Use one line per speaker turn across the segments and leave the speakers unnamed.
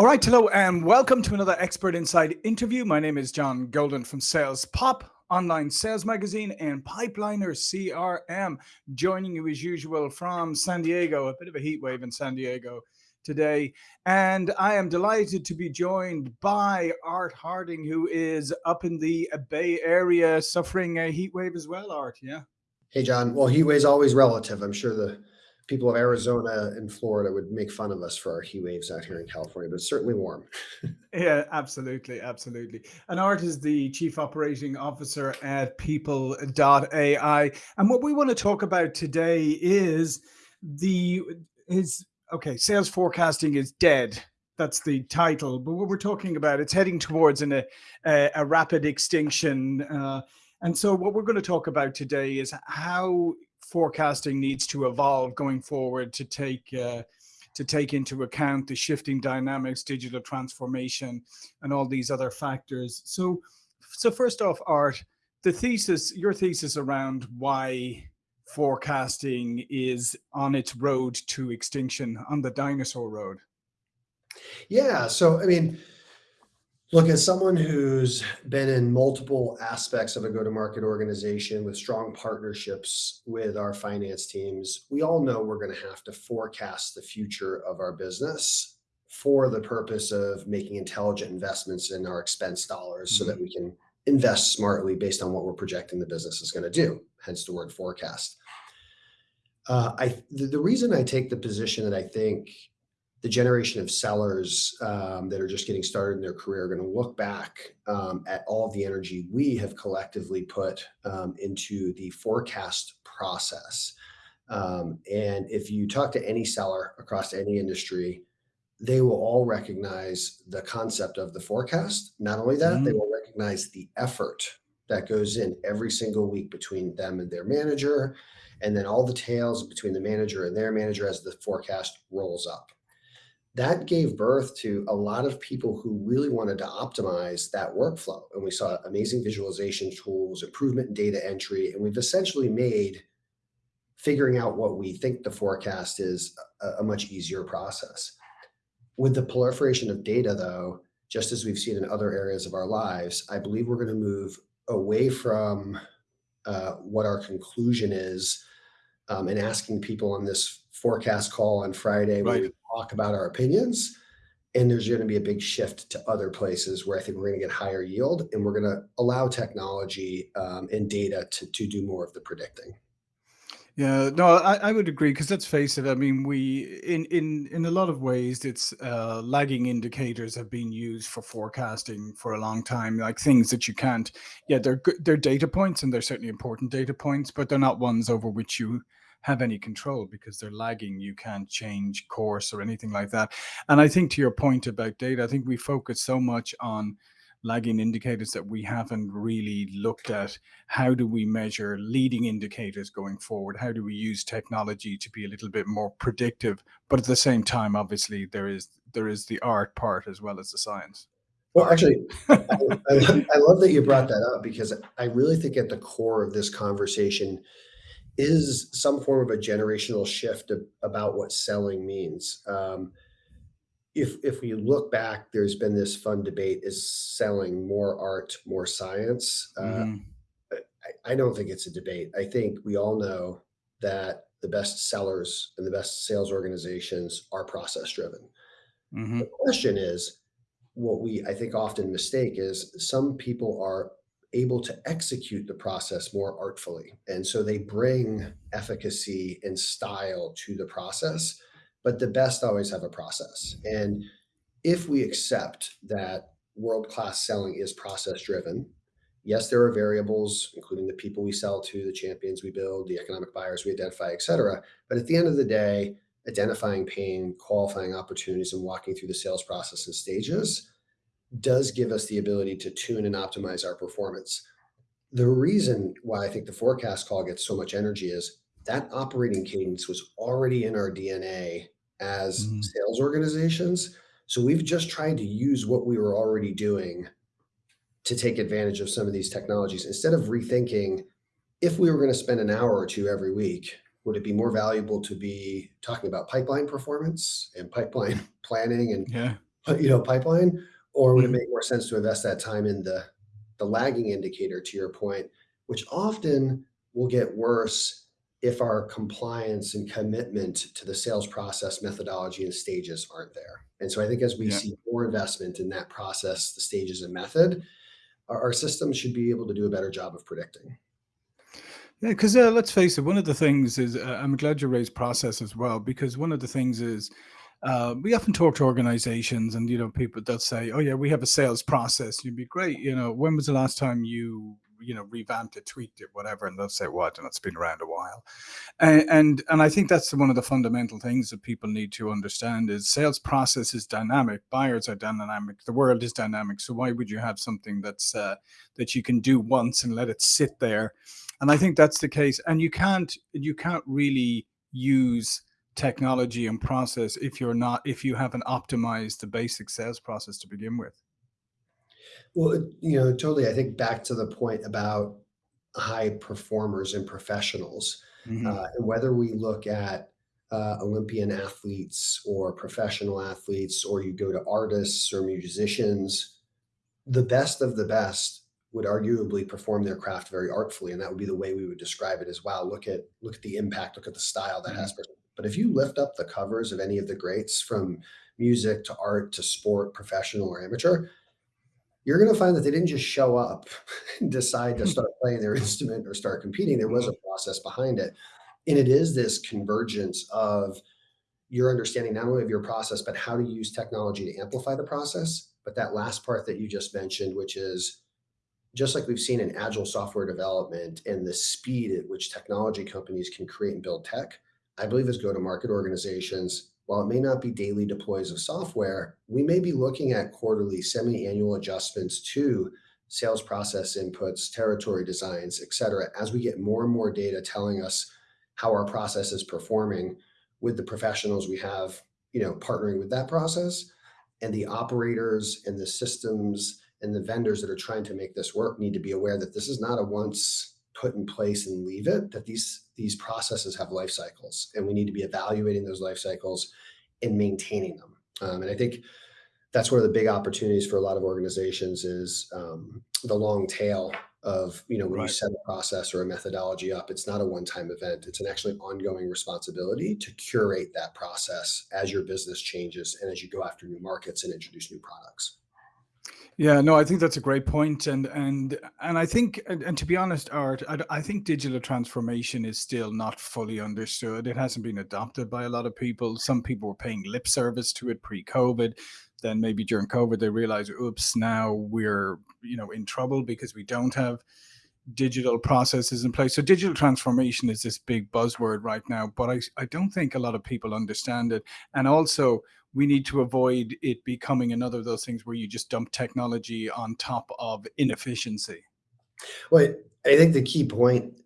All right, hello, and welcome to another Expert Insights interview. My name is John Golden from Sales Pop, online sales magazine, and Pipeliner CRM. Joining you as usual from San Diego, a bit of a heat wave in San Diego today. And I am delighted to be joined by Art Harding, who is up in the Bay Area suffering a heat wave as well, Art. Yeah.
Hey, John. Well, heat wave is always relative. I'm sure the people of Arizona and Florida would make fun of us for our heat waves out here in California, but it's certainly warm.
yeah, absolutely. Absolutely. And Art is the chief operating officer at people.ai. And what we want to talk about today is the, is, okay, sales forecasting is dead. That's the title. But what we're talking about, it's heading towards an, a, a rapid extinction. Uh, and so what we're going to talk about today is how forecasting needs to evolve going forward to take uh, to take into account the shifting dynamics, digital transformation, and all these other factors. So, so first off, Art, the thesis, your thesis around why forecasting is on its road to extinction, on the dinosaur road.
Yeah. So, I mean, Look, as someone who's been in multiple aspects of a go-to-market organization with strong partnerships with our finance teams, we all know we're going to have to forecast the future of our business for the purpose of making intelligent investments in our expense dollars so that mm-hmm. we can invest smartly based on what we're projecting the business is going to do, hence the word forecast. Uh, I, the, the reason I take the position that I think the generation of sellers um, that are just getting started in their career are going to look back um, at all of the energy we have collectively put um, into the forecast process. Um, and if you talk to any seller across any industry, they will all recognize the concept of the forecast. Not only that, mm -hmm. they will recognize the effort that goes in every single week between them and their manager, and then all the tails between the manager and their manager as the forecast rolls up that gave birth to a lot of people who really wanted to optimize that workflow. And we saw amazing visualization tools, improvement in data entry, and we've essentially made figuring out what we think the forecast is a, a much easier process. With the proliferation of data though, just as we've seen in other areas of our lives, I believe we're gonna move away from uh, what our conclusion is um, and asking people on this forecast call on Friday right talk about our opinions. And there's going to be a big shift to other places where I think we're going to get higher yield and we're going to allow technology um, and data to, to do more of the predicting.
Yeah, no, I, I would agree because let's face it. I mean, we in in in a lot of ways, it's uh, lagging indicators have been used for forecasting for a long time. Like things that you can't. Yeah, they're good. They're data points, and they're certainly important data points, but they're not ones over which you have any control because they're lagging. You can't change course or anything like that. And I think to your point about data, I think we focus so much on lagging indicators that we haven't really looked at how do we measure leading indicators going forward how do we use technology to be a little bit more predictive but at the same time obviously there is there is the art part as well as the science
well actually I, I, I love that you brought that up because i really think at the core of this conversation is some form of a generational shift of, about what selling means. Um, if if we look back, there's been this fun debate: is selling more art, more science? Uh, mm. I, I don't think it's a debate. I think we all know that the best sellers and the best sales organizations are process driven. Mm -hmm. The question is, what we I think often mistake is some people are able to execute the process more artfully. And so they bring efficacy and style to the process, but the best always have a process. And if we accept that world-class selling is process driven, yes, there are variables, including the people we sell to, the champions we build, the economic buyers we identify, et cetera. But at the end of the day, identifying pain, qualifying opportunities, and walking through the sales process in stages does give us the ability to tune and optimize our performance. The reason why I think the forecast call gets so much energy is that operating cadence was already in our DNA as mm -hmm. sales organizations. So we've just tried to use what we were already doing to take advantage of some of these technologies instead of rethinking if we were going to spend an hour or two every week, would it be more valuable to be talking about pipeline performance and pipeline planning and yeah you know, pipeline, or would it
Mhm.
make more sense to invest that time in the the lagging indicator, to your point, which often will get worse if our compliance and commitment to the sales process methodology and stages aren't there. And so I think as we
Yeah.
see more investment in that process, the stages and method, our, our system should be able to do a better job of predicting.
Yeah, because uh, let's face it, one of the things is uh, I'm glad you raised process as well, because one of the things is uh, we often talk to organizations and you know people they'll say, "Oh yeah, we have a sales process." You'd be great. You know, when was the last time you you know revamped it, tweaked it, whatever? And they'll say, "What?" And it's been around a while. And and, and I think that's one of the fundamental things that people need to understand is sales process is dynamic, buyers are dynamic, the world is dynamic. So why would you have something that's uh, that you can do once and let it sit there? And I think that's the case. And you can't you can't really use technology and process if you're not if you haven't optimized the basic sales process to begin with.
Well, you know, totally. I think back to the point about high performers and professionals,
Mhm.
uh, and whether we look at uh, Olympian athletes or professional athletes, or you go to artists or musicians, the best of the best would arguably perform their craft very artfully, and that would be the way we would describe it as wow, look at look at the impact, look at the style that has.
Mhm.
But if you lift up the covers of any of the greats from music to art to sport, professional or amateur, you're going to find that they didn't just show up and decide to start playing their instrument or start competing. There was a
Mhm.
process behind it. And it is this convergence of your understanding not only of your process, but how to use technology to amplify the process. But that last part that you just mentioned, which is just like we've seen in agile software development and the speed at which technology companies can create and build tech, I believe as go to market organizations, while it may not be daily deploys of software, we may be looking at quarterly, semi annual adjustments to sales process inputs, territory designs, et cetera, as we get more and more data telling us how our process is performing with the professionals we have, you know, partnering with that process and the operators and the systems and the vendors that are trying to make this work need to be aware that this is not a once put in place and leave it that these these processes have life cycles and we need to be evaluating those life cycles and maintaining them. Um, and i think that's one of the big opportunities for a lot of organizations is um, the long tail of you know when you set a process or a methodology up it's not a one-time event. It's an actually ongoing responsibility to curate that process as your business changes and as you go after new markets and introduce new products
Yeah, no, I think that's a great point, and and and I think, and, and to be honest, Art, I think digital transformation is still not fully understood. It hasn't been adopted by a lot of people. Some people were paying lip service to it pre-COVID. Then maybe during COVID they realized, oops, now we're you know in trouble because we don't have digital processes in place. So digital transformation is this big buzzword right now, but I, I don't think a lot of people understand it. And also we need to avoid it becoming another of those things where you just dump technology on top of inefficiency.
well i think the key point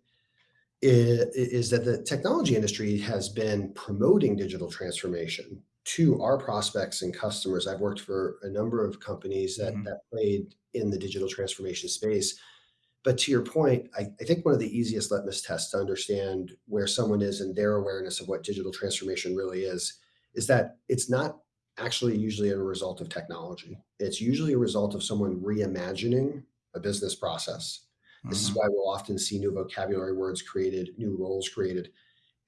is, is that the technology industry has been promoting digital transformation to our prospects and customers i've worked for a number of companies that
Mhm.
that played in the digital transformation space But to your point, I, I think one of the easiest litmus tests to understand where someone is in their awareness of what digital transformation really is, is that it's not actually usually a result of technology. It's usually a result of someone reimagining a business process. This is
Mhm.
why we'll often see new vocabulary words created, new roles created,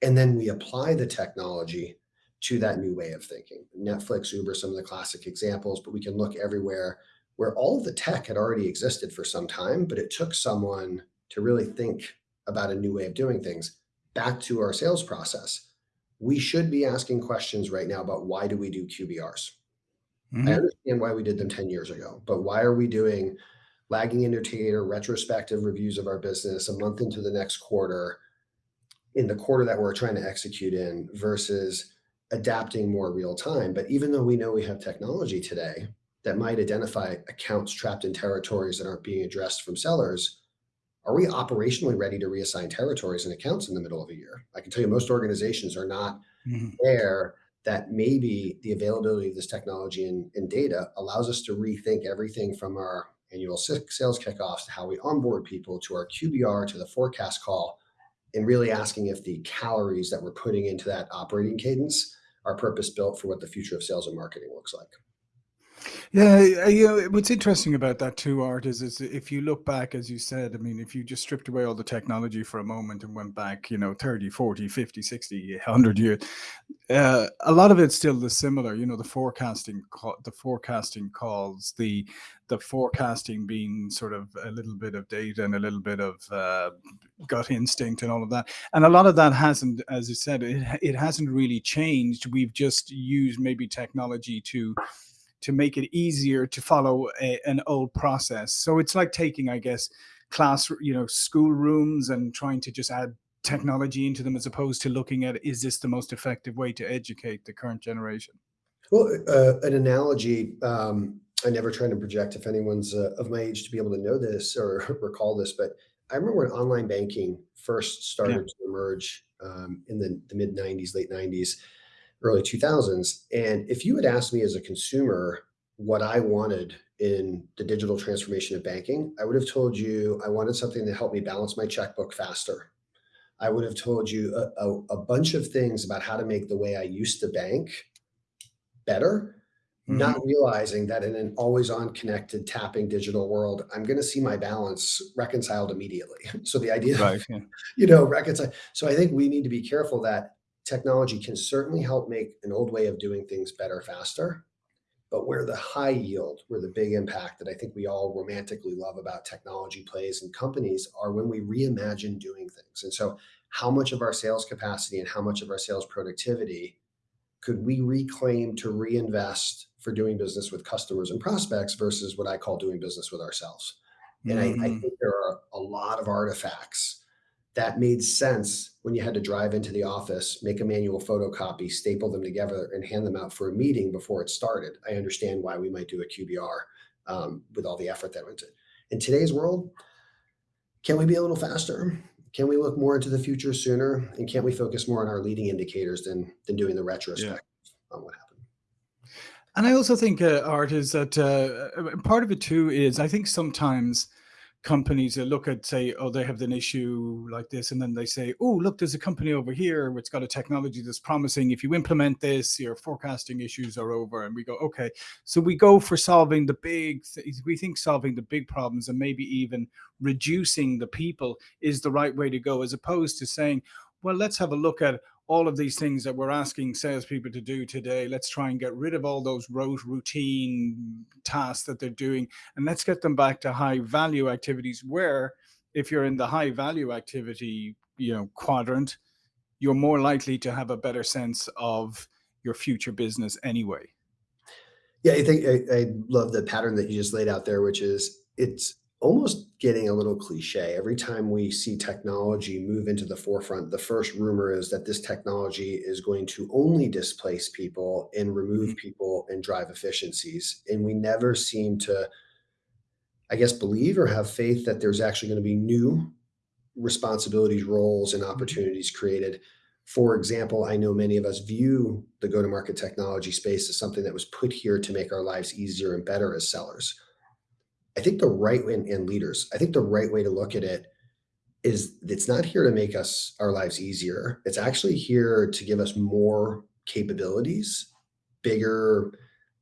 and then we apply the technology to that new way of thinking. Netflix, Uber, some of the classic examples, but we can look everywhere where all of the tech had already existed for some time, but it took someone to really think about a new way of doing things. Back to our sales process. We should be asking questions right now about why do we do QBRs? I
Mhm.
understand why we did them 10 years ago, but why are we doing lagging indicator, retrospective reviews of our business a month into the next quarter in the quarter that we're trying to execute in versus adapting more real time. But even though we know we have technology today that might identify accounts trapped in territories that aren't being addressed from sellers, are we operationally ready to reassign territories and accounts in the middle of a year? I can tell you most organizations are not
Mhm.
there that maybe the availability of this technology and, and data allows us to rethink everything from our annual sales kickoffs to how we onboard people to our QBR to the forecast call and really asking if the calories that we're putting into that operating cadence are purpose built for what the future of sales and marketing looks like.
Yeah, uh, you know, what's interesting about that too, Art, is, is if you look back, as you said, I mean, if you just stripped away all the technology for a moment and went back, you know, 30, 40, 50, 60, 100 years, uh, a lot of it's still the similar, you know, the forecasting, the forecasting calls, the the forecasting being sort of a little bit of data and a little bit of uh, gut instinct and all of that. And a lot of that hasn't, as you said, it, it hasn't really changed. We've just used maybe technology to to make it easier to follow a, an old process. So it's like taking, I guess, class, you know, school rooms and trying to just add technology into them as opposed to looking at is this the most effective way to educate the current generation?
Well, uh, an analogy, um, I never try to project if anyone's uh, of my age to be able to know this or recall this, but I remember when online banking first
Yeah.
started to emerge um, in the, the mid 90s, late 90s early 2000s. And if you had asked me as a consumer what I wanted in the digital transformation of banking, I would have told you I wanted something to help me balance my checkbook faster. I would have told you a, a, a bunch of things about how to make the way I used to bank better, not
hmm
realizing that in an always on connected tapping digital world, I'm going to see my balance reconciled immediately. So the idea
Right. Yeah.
you know, reconcile. So I think we need to be careful that technology can certainly help make an old way of doing things better, faster. But where the high yield, where the big impact that I think we all romantically love about technology plays and companies are when we reimagine doing things. And so, how much of our sales capacity and how much of our sales productivity could we reclaim to reinvest for doing business with customers and prospects versus what I call doing business with ourselves? And I, I
hmm
think there are a lot of artifacts that made sense when you had to drive into the office, make a manual photocopy, staple them together, and hand them out for a meeting before it started. I understand why we might do a QBR um, with all the effort that went into it. In today's world, can we be a little faster? Can we look more into the future sooner? And can't we focus more on our leading indicators than than doing the
Yeah.
retrospect on what happened?
And I also think, uh, Art, is that uh, uh, part of it too is I think sometimes companies that look at say oh they have an issue like this and then they say oh look there's a company over here which got a technology that's promising if you implement this your forecasting issues are over and we go okay. So we go for solving the big we think solving the big problems and maybe even reducing the people is the right way to go as opposed to saying well let's have a look at all of these things that we're asking salespeople to do today. Let's try and get rid of all those rote routine tasks that they're doing and let's get them back to high value activities where if you're in the high value activity you know quadrant you're more likely to have a better sense of your future business anyway
Yeah, I think I, I love the pattern that you just laid out there, which is it's almost getting a little cliche. Every time we see technology move into the forefront, the first rumor is that this technology is going to only displace people and remove
Mhm.
people and drive efficiencies. And we never seem to, I guess, believe or have faith that there's actually going to be new responsibilities, roles, and
Mhm.
opportunities created. For example, I know many of us view the go to market technology space as something that was put here to make our lives easier and better as sellers. I think the right way, and, and leaders, I think the right way to look at it is it's not here to make us our lives easier. It's actually here to give us more capabilities, bigger,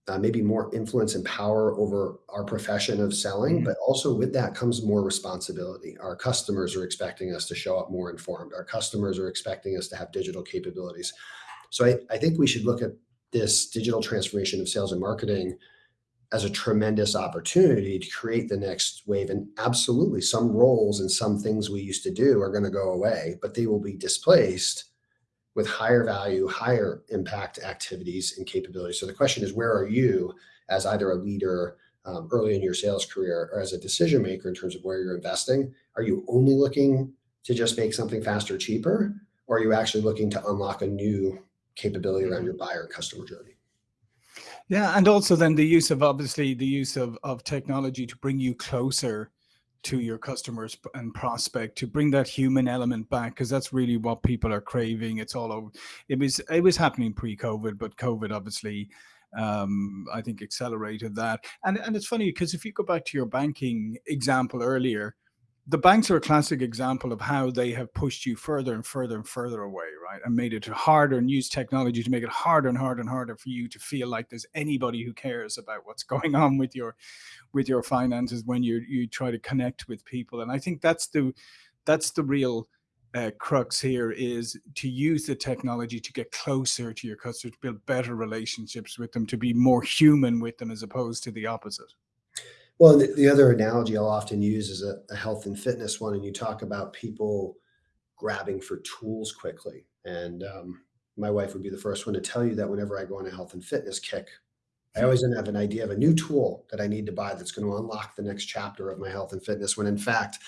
uh, maybe more influence and power over our profession of selling.
Mhm.
But also with that comes more responsibility. Our customers are expecting us to show up more informed. Our customers are expecting us to have digital capabilities. So I, I think we should look at this digital transformation of sales and marketing as a tremendous opportunity to create the next wave. And absolutely, some roles and some things we used to do are going to go away, but they will be displaced with higher value, higher impact activities and capabilities. So the question is, where are you as either a leader um, early in your sales career or as a decision maker in terms of where you're investing? Are you only looking to just make something faster, cheaper, or are you actually looking to unlock a new capability around
Mhm.
your buyer customer journey?
Yeah and also then the use of obviously the use of, of technology to bring you closer to your customers and prospect to bring that human element back because that's really what people are craving. It's all over it was it was happening pre-covid but covid obviously um i think accelerated that. And and it's funny because if you go back to your banking example earlier the banks are a classic example of how they have pushed you further and further and further away, right? And made it harder and used technology to make it harder and harder and harder for you to feel like there's anybody who cares about what's going on with your with your finances when you you try to connect with people. And I think that's the that's the real uh, crux here is to use the technology to get closer to your customers, to build better relationships with them, to be more human with them as opposed to the opposite.
Well, the, the other analogy I'll often use is a, a health and fitness one, and you talk about people grabbing for tools quickly. And um, my wife would be the first one to tell you that whenever I go on a health and fitness kick, I always have an idea of a new tool that I need to buy that's going to unlock the next chapter of my health and fitness. When in fact,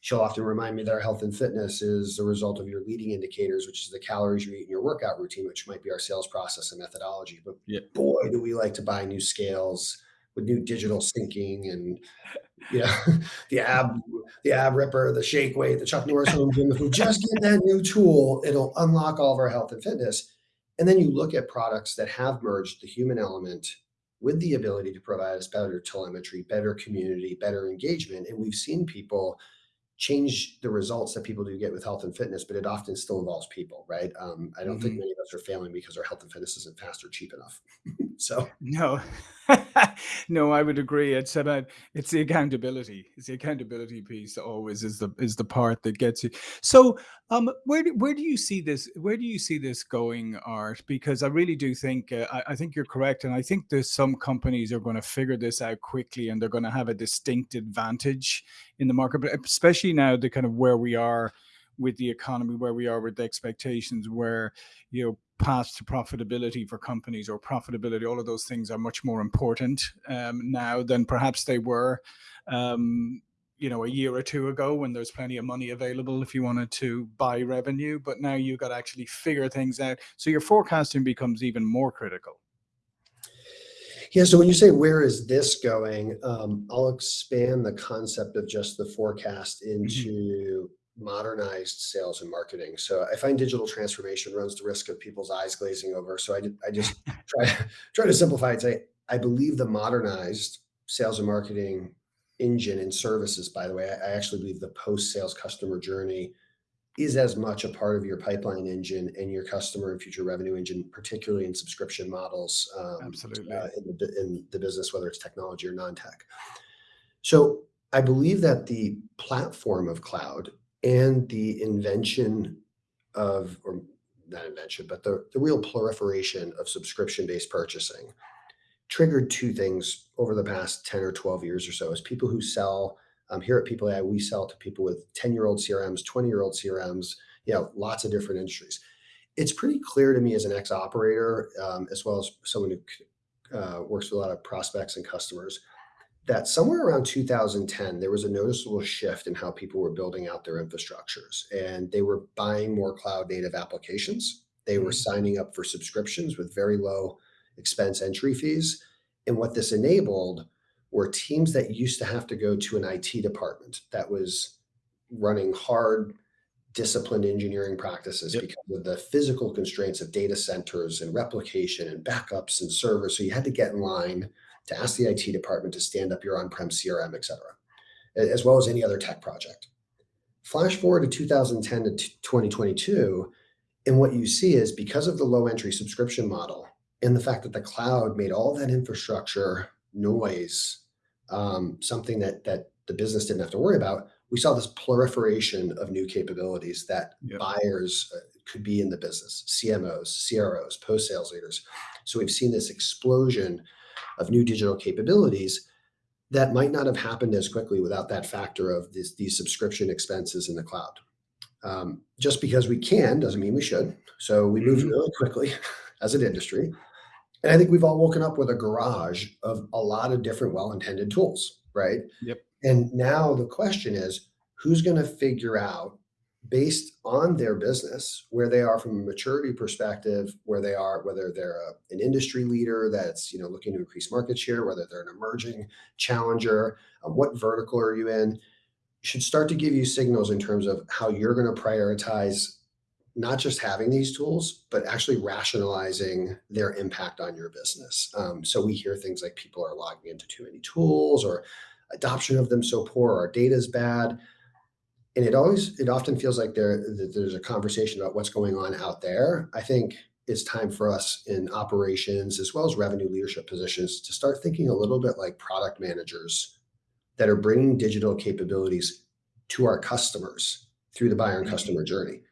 she'll often remind me that our health and fitness is a result of your leading indicators, which is the calories you eat in your workout routine, which might be our sales process and methodology. But yeah. boy, do we like to buy new scales with new digital syncing and yeah, the ab, the ab ripper, the shake weight, the Chuck Norris home gym. If we just get that new tool, it'll unlock all of our health and fitness. And then you look at products that have merged the human element with the ability to provide us better telemetry, better community, better engagement. And we've seen people change the results that people do get with health and fitness, but it often still involves people, right? Um, I don't mm-hmm. think many of us are failing because our health and fitness isn't fast or cheap enough. so
no, no, I would agree. It's about it's the accountability. It's the accountability piece that always is the is the part that gets you. So um, where do, where do you see this? Where do you see this going, Art? Because I really do think uh, I, I think you're correct, and I think there's some companies are going to figure this out quickly, and they're going to have a distinct advantage in the market, but especially now the kind of where we are with the economy, where we are with the expectations, where you know path to profitability for companies or profitability, all of those things are much more important um, now than perhaps they were, um, you know, a year or two ago when there's plenty of money available if you wanted to buy revenue. But now you have got to actually figure things out. So your forecasting becomes even more critical.
Yeah. So when you say where is this going, um, I'll expand the concept of just the forecast mm-hmm. into mm-hmm. Modernized sales and marketing. So I find digital transformation runs the risk of people's eyes glazing over. So I, I just try try to simplify it. Say I believe the modernized sales and marketing engine and services. By the way, I, I actually believe the post sales customer journey is as much a part of your pipeline engine and your customer and future revenue engine, particularly in subscription models
um, Absolutely.
Uh, in, the, in the business, whether it's technology or non-tech. So I believe that the platform of cloud and the invention of, or not invention, but the, the real proliferation of subscription-based purchasing triggered two things over the past 10 or 12 years or so as people who sell um, here at People AI, we sell to people with 10 year old CRMs, 20 year old CRMs, you know, lots of different industries. It's pretty clear to me as an ex operator, um, as well as someone who uh, works with a lot of prospects and customers, that somewhere around 2010, there was a noticeable shift in how people were building out their infrastructures and they were buying more cloud native applications. They were mm-hmm. signing up for subscriptions with very low expense entry fees. And what this enabled were teams that used to have to go to an IT department that was running hard, disciplined engineering practices yep. because of the physical constraints of data centers and replication and backups and servers. So you had to get in line to ask the IT department to stand up your on-prem CRM, et cetera, as well as any other tech project. Flash forward to 2010 to 2022, and what you see is because of the low entry subscription model and the fact that the cloud made all that infrastructure noise, um, something that that the business didn't have to worry about, we saw this proliferation of new capabilities that yep. buyers uh, could be in the business, CMOs, CROs, post sales leaders. So we've seen this explosion of new digital capabilities that might not have happened as quickly without that factor of this, these subscription expenses in the cloud. Um, just because we can doesn't mean we should. So we moved mm-hmm. really quickly as an industry. And I think we've all woken up with a garage of a lot of different well-intended tools, right?
Yep.
And now the question is, who's going to figure out based on their business where they are from a maturity perspective where they are whether they're a, an industry leader that's you know looking to increase market share whether they're an emerging challenger um, what vertical are you in should start to give you signals in terms of how you're going to prioritize not just having these tools, but actually rationalizing their impact on your business. Um, so we hear things like people are logging into too many tools or adoption of them so poor, our data is bad. And it always it often feels like there there's a conversation about what's going on out there. I think it's time for us in operations as well as revenue leadership positions to start thinking a little bit like product managers that are bringing digital capabilities to our customers through the buyer and
Mhm.
customer journey.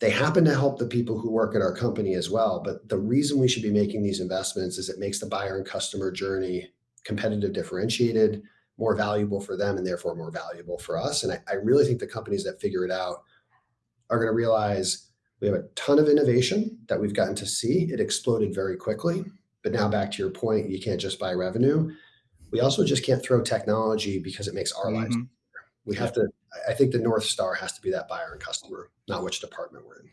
They happen to help the people who work at our company as well, but the reason we should be making these investments is it makes the buyer and customer journey competitive, differentiated, more valuable for them, and therefore more valuable for us. And I, I really think the companies that figure it out are going to realize we have a ton of innovation that we've gotten to see. It exploded very quickly. But now back to your point, you can't just buy revenue. We also just can't throw technology because it makes our lives.
Mhm.
We have to, I- I think the North Star has to be that buyer and customer, not which department we're in.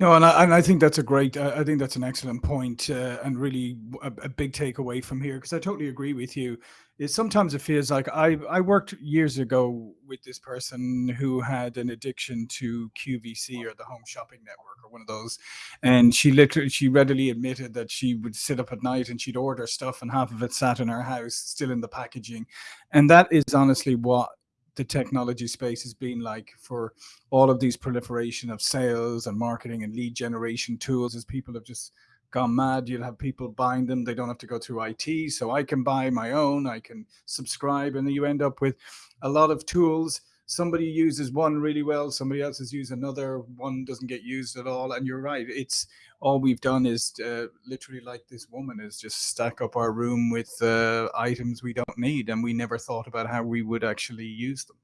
No, and I, and I think that's a great, I I think that's an excellent point, uh, and really a big takeaway from here because I totally agree with you. Is sometimes it feels like I I worked years ago with this person who had an addiction to QVC or the Home Shopping Network or one of those, and she literally she readily admitted that she would sit up at night and she'd order stuff and half of it sat in her house still in the packaging, and that is honestly what the technology space has been like for all of these proliferation of sales and marketing and lead generation tools as people have just gone mad. You'll have people buying them. They don't have to go through IT. So I can buy my own, I can subscribe, and then you end up with a lot of tools. Somebody uses one really well, somebody else has used another, one doesn't get used at all. And you're right, it's all we've done is uh, literally like this woman is just stack up our room with uh, items we don't need, and we never thought about how we would actually use them.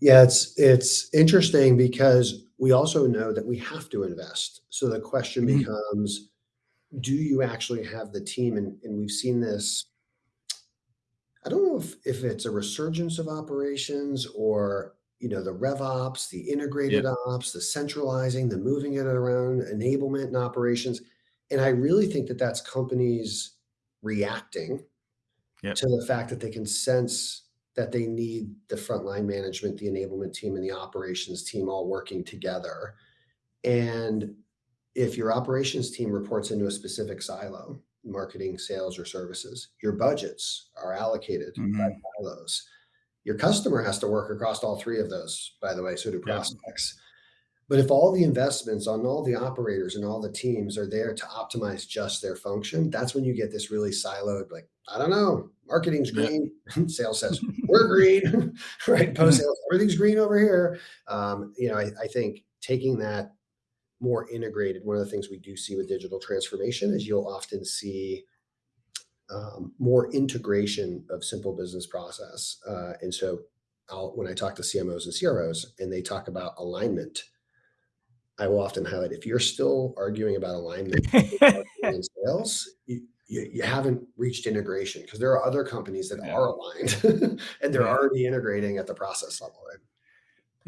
Yeah, it's it's interesting because we also know that we have to invest. So the question
Mhm.
becomes, do you actually have the team? And, and we've seen this. I don't know if, if it's a resurgence of operations or you know the rev ops, the
Yeah.
integrated ops, the centralizing, the moving it around, enablement and operations. And I really think that that's companies reacting
Yeah.
to the fact that they can sense that they need the frontline management, the enablement team, and the operations team all working together. And if your operations team reports into a specific silo, marketing, sales, or services, your budgets are allocated by
Mhm.
those. Your customer has to work across all three of those, by the way, so do
Yeah.
prospects. But if all the investments on all the operators and all the teams are there to optimize just their function, that's when you get this really siloed, like, I don't know, marketing's
Yeah.
green, sales says, we're green, right? Post sales, everything's green over here. Um, you know, I, I think taking that more integrated, one of the things we do see with digital transformation is you'll often see um, more integration of simple business process. Uh, and so I'll, when I talk to CMOs and CROs and they talk about alignment, I will often highlight if you're still arguing about alignment in sales, you, you, you haven't reached integration because there are other companies that
Yeah.
are aligned and they're
Yeah.
already integrating at the process level. Right?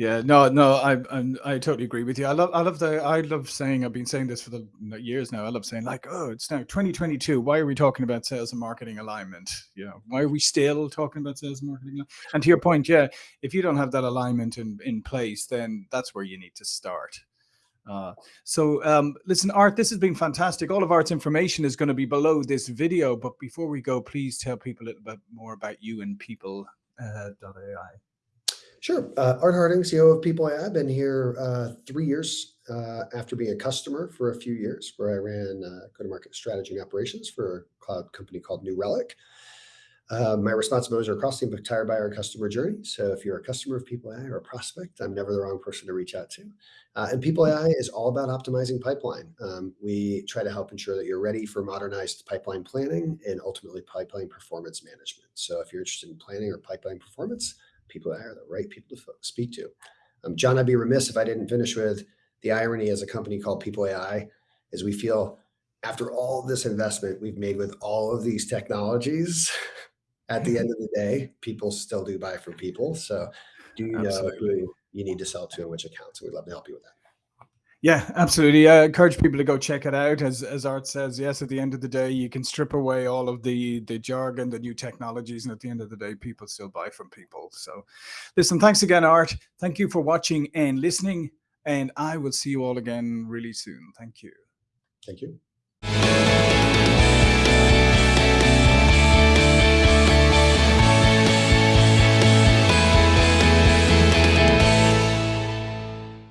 Yeah, no, no, I, I, I totally agree with you. I love, I love the, I love saying, I've been saying this for the years now. I love saying like, oh, it's now 2022. Why are we talking about sales and marketing alignment? You know, why are we still talking about sales and marketing? And to your point, yeah, if you don't have that alignment in, in place, then that's where you need to start. Uh, so um, listen, Art, this has been fantastic. All of Art's information is going to be below this video. But before we go, please tell people a little bit more about you and people uh.
Sure. Uh, Art Harding, CEO of People AI. I've been here uh, three years uh, after being a customer for a few years, where I ran uh, go-to-market strategy and operations for a cloud company called New Relic. Uh, my responsibilities are across the entire buyer and customer journey. So if you're a customer of People AI or a prospect, I'm never the wrong person to reach out to. Uh, and People AI is all about optimizing pipeline. Um, we try to help ensure that you're ready for modernized pipeline planning and ultimately pipeline performance management. So if you're interested in planning or pipeline performance, People AI are the right people to speak to. Um, John, I'd be remiss if I didn't finish with the irony as a company called People AI is we feel after all this investment we've made with all of these technologies, at the end of the day, people still do buy from people. So do you know who you need to sell to and which accounts? And we'd love to help you with that.
Yeah, absolutely. I encourage people to go check it out. As as Art says, yes, at the end of the day, you can strip away all of the the jargon, the new technologies, and at the end of the day, people still buy from people. So, listen, thanks again, Art. Thank you for watching and listening, and I will see you all again really soon. Thank you.
Thank you.